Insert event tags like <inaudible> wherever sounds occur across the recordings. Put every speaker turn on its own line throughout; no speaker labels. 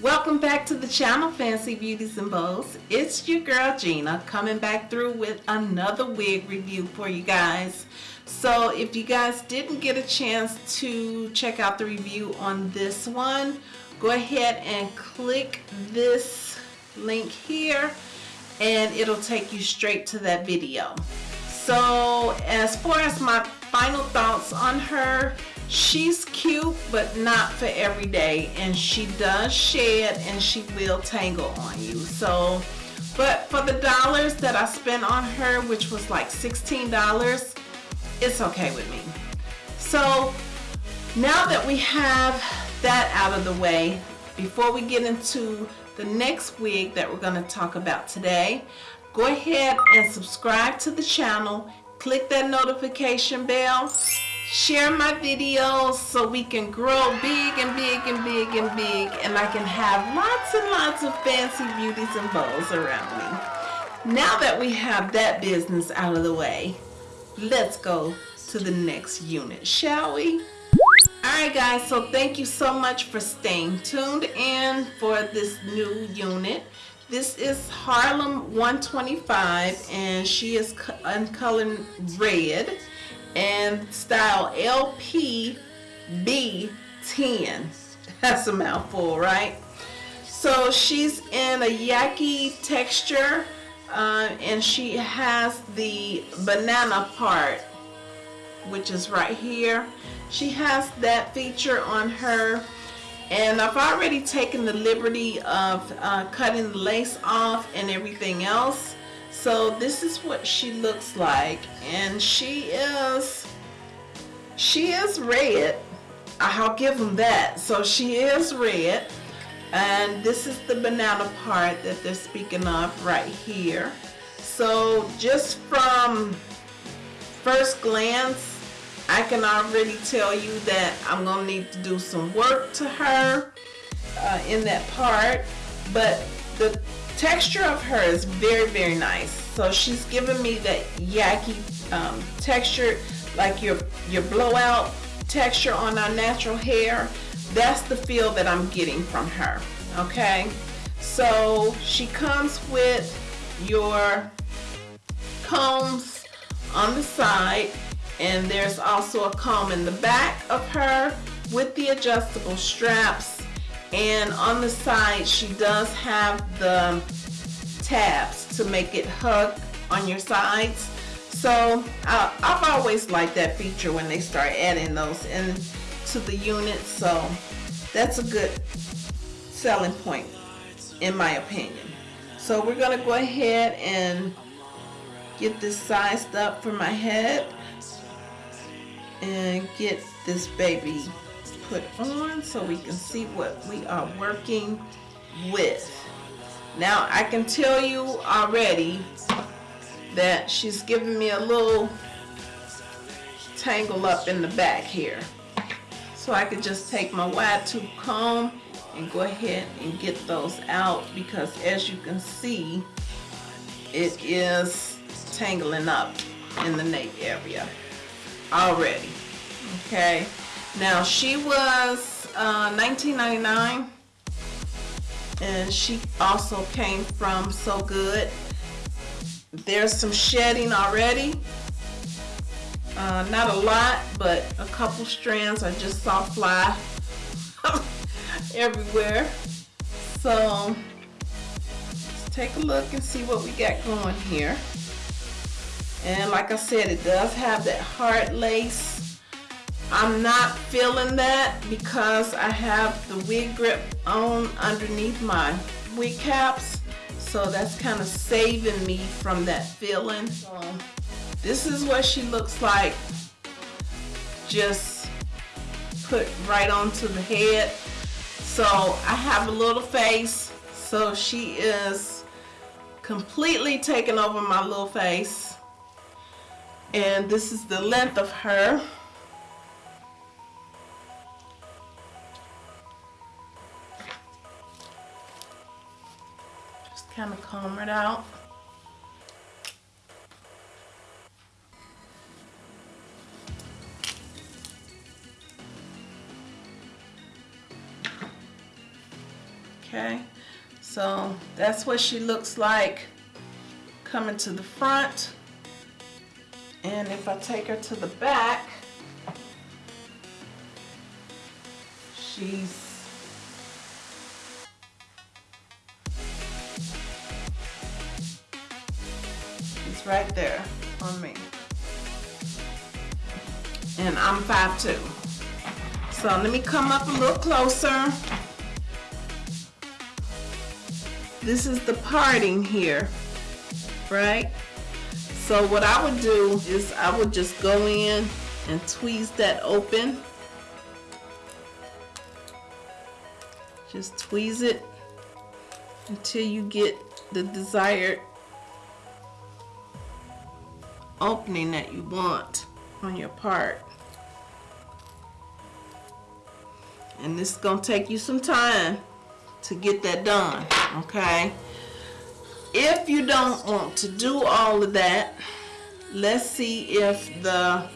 Welcome back to the channel, Fancy Beauties and Bows. It's your girl Gina coming back through with another wig review for you guys. So if you guys didn't get a chance to check out the review on this one, go ahead and click this link here and it'll take you straight to that video. So as far as my final thoughts on her, she's cute but not for every day and she does shed and she will tangle on you. So, but for the dollars that I spent on her, which was like $16, it's okay with me. So now that we have that out of the way, before we get into the next wig that we're going to talk about today, go ahead and subscribe to the channel, click that notification bell, share my videos so we can grow big and big and big and big and I can have lots and lots of fancy beauties and bows around me. Now that we have that business out of the way, let's go to the next unit, shall we? Alright guys, so thank you so much for staying tuned in for this new unit. This is Harlem 125 and she is in color red and style LPB10. <laughs> That's a mouthful, right? So she's in a yaki texture uh, and she has the banana part which is right here. She has that feature on her. And I've already taken the liberty of uh, cutting the lace off and everything else. So this is what she looks like. And she is she is red. I'll give them that. So she is red. And this is the banana part that they're speaking of right here. So just from first glance I can already tell you that I'm gonna need to do some work to her uh, in that part but the texture of her is very very nice. So she's giving me that yaki um, texture like your your blowout texture on our natural hair. That's the feel that I'm getting from her okay? So she comes with your combs on the side and there's also a comb in the back of her with the adjustable straps. And on the side she does have the tabs to make it hug on your sides. So uh, I've always liked that feature when they start adding those into the unit. So that's a good selling point in my opinion. So we're gonna go ahead and get this sized up for my head and get this baby put on so we can see what we are working with. Now I can tell you already that she's giving me a little tangle up in the back here. So I could just take my wide tooth comb and go ahead and get those out because as you can see it is tangling up in the nape area already. Okay. Now she was uh, 19.99 and she also came from So Good. There's some shedding already. Uh, not a lot, but a couple strands I just saw fly <laughs> everywhere. So let's take a look and see what we got going here. And like I said, it does have that heart lace. I'm not feeling that because I have the wig grip on underneath my wig caps. So that's kind of saving me from that feeling. So this is what she looks like just put right onto the head. So I have a little face. So she is completely taking over my little face and this is the length of her. Just kind of comb it out. Okay so that's what she looks like coming to the front. And if I take her to the back, she's she's right there on me. And I'm 5'2". So let me come up a little closer. This is the parting here, right? So what I would do is I would just go in and tweeze that open. Just tweeze it until you get the desired opening that you want on your part. And this is gonna take you some time to get that done, okay? If you don't want to do all of that, let's see if the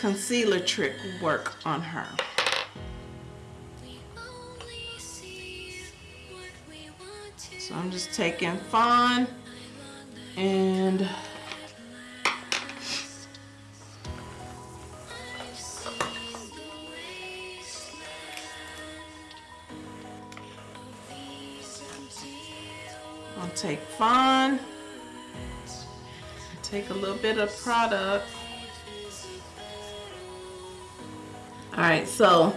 concealer trick will work on her. So I'm just taking Fawn and take fun, take a little bit of product. All right, so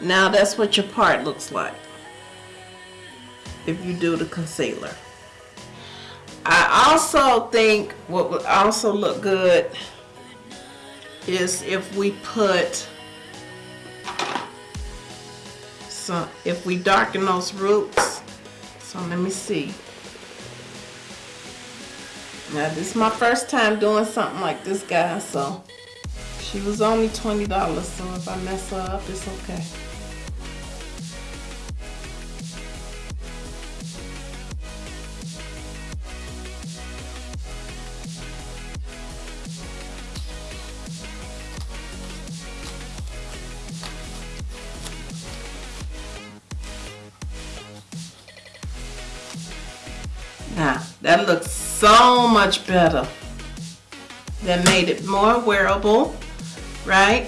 now that's what your part looks like if you do the concealer. I also think what would also look good is if we put some, if we darken those roots. So let me see. Now this is my first time doing something like this guy, so she was only $20, so if I mess her up, it's okay. Now, that looks so much better. That made it more wearable, right?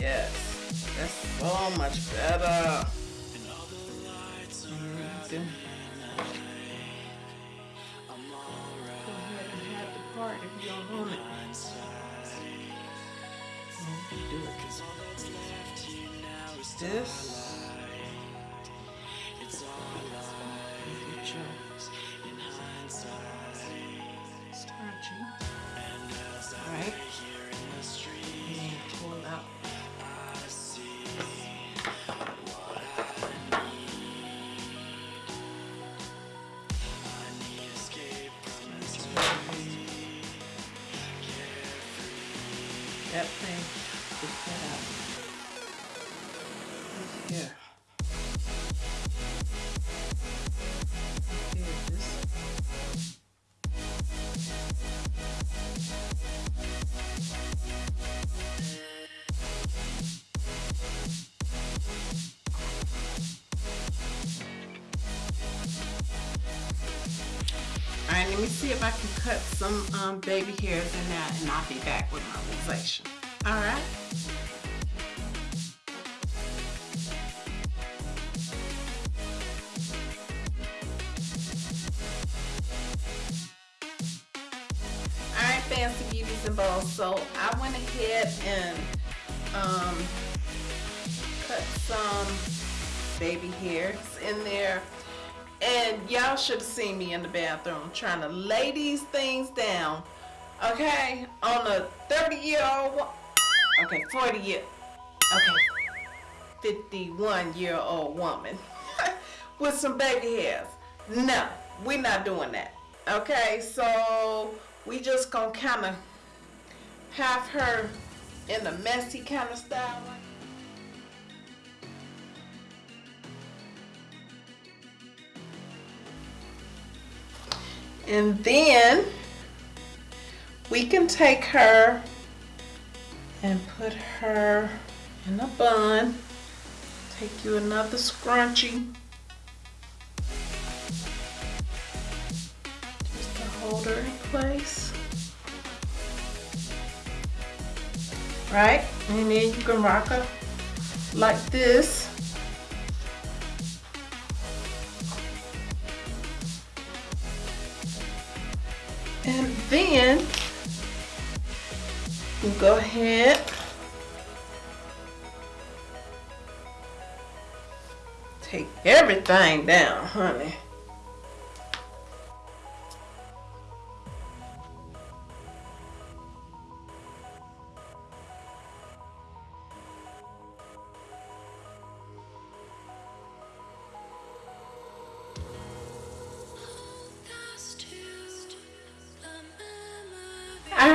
Yes, that's so much better. Mm, do it. Because all that's left you now is this. Get let me see if I can cut some um, baby hairs in that and I'll be back with my rosacea. All right. All right, fancy beauties and balls. So I went ahead and um, cut some baby hairs in there. And y'all should have seen me in the bathroom trying to lay these things down. Okay, on a 30 year old, okay, 40 year, okay, 51 year old woman <laughs> with some baby hairs. No, we're not doing that. Okay, so we just gonna kind of have her in a messy kind of style. And then we can take her and put her in a bun. Take you another scrunchie. Just to hold her in place. Right? And then you can rock her like this. And then you go ahead take everything down, honey.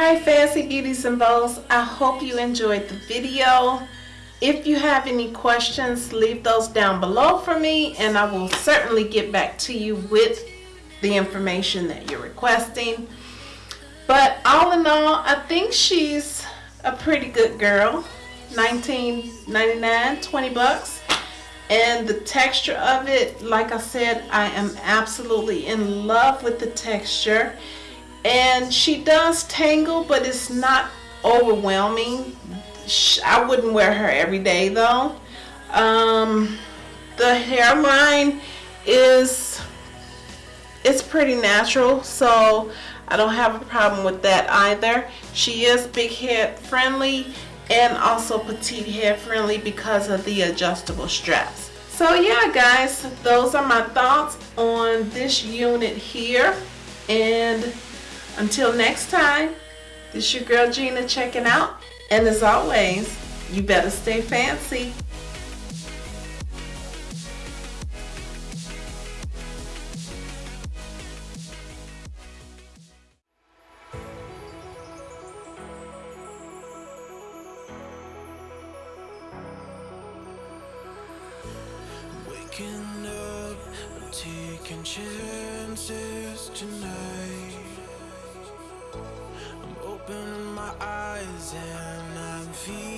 Alright fancy beauties and bows, I hope you enjoyed the video. If you have any questions, leave those down below for me and I will certainly get back to you with the information that you're requesting. But all in all, I think she's a pretty good girl. 19.99, 20 bucks. And the texture of it, like I said, I am absolutely in love with the texture and she does tangle but it's not overwhelming. I wouldn't wear her every day though. Um, the hairline is it's pretty natural so I don't have a problem with that either. She is big head friendly and also petite head friendly because of the adjustable straps. So yeah guys those are my thoughts on this unit here. And until next time, this is your girl Gina checking out. And as always, you better stay fancy.
And I'm feeling